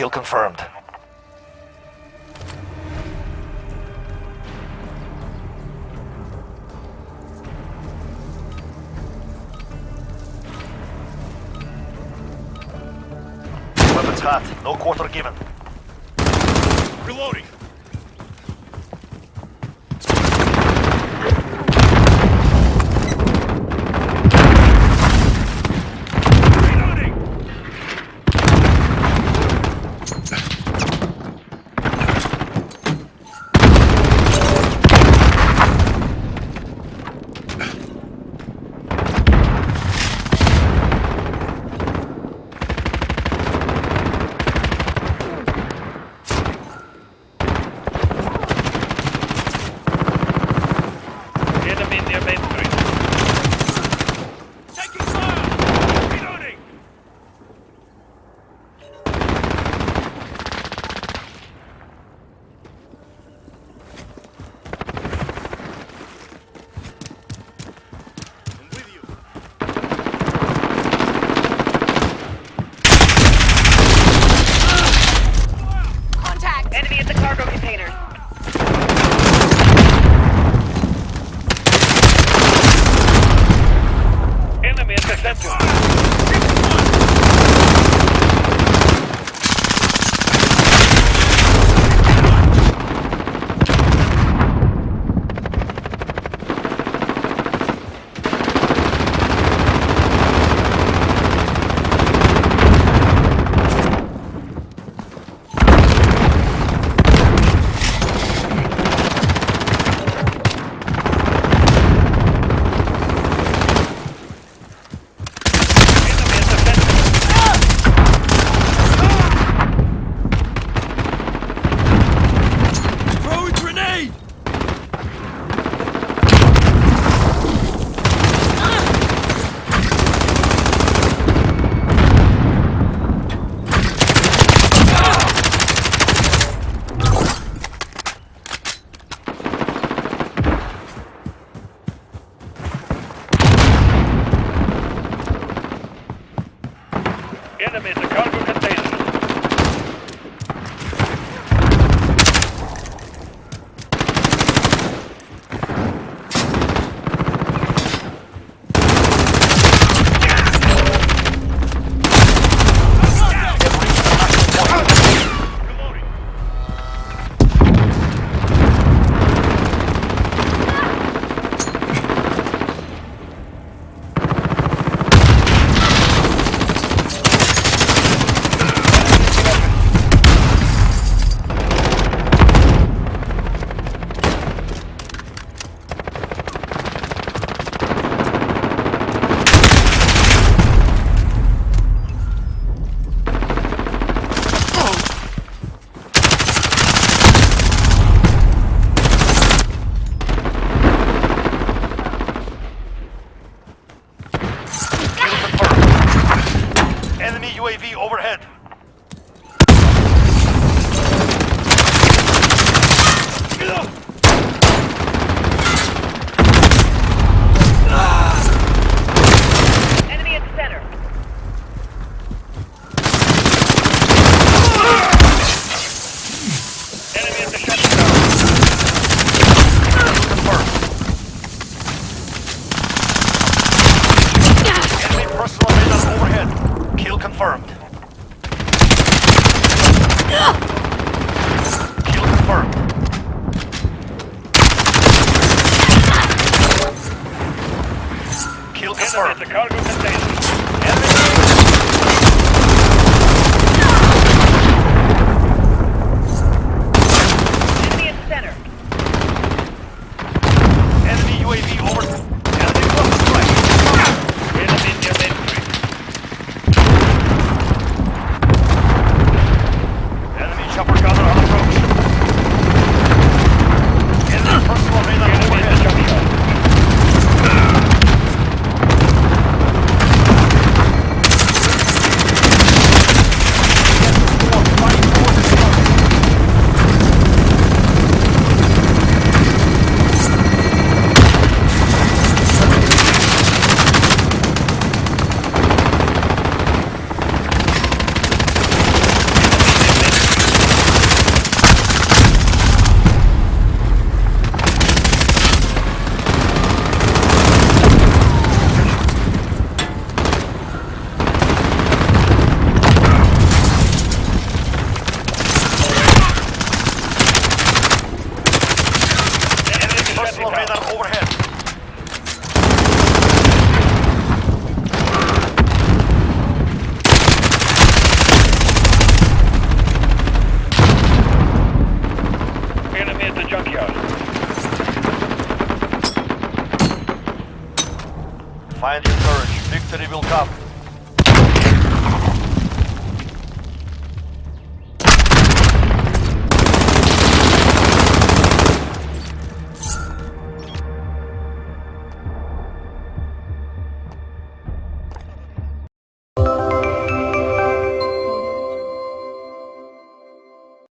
Kill confirmed. Weapons hot. No quarter given. Reloading. in the event. Enemies, a cargo container. UAV overhead. Confirmed. Find the courage. Victory will come.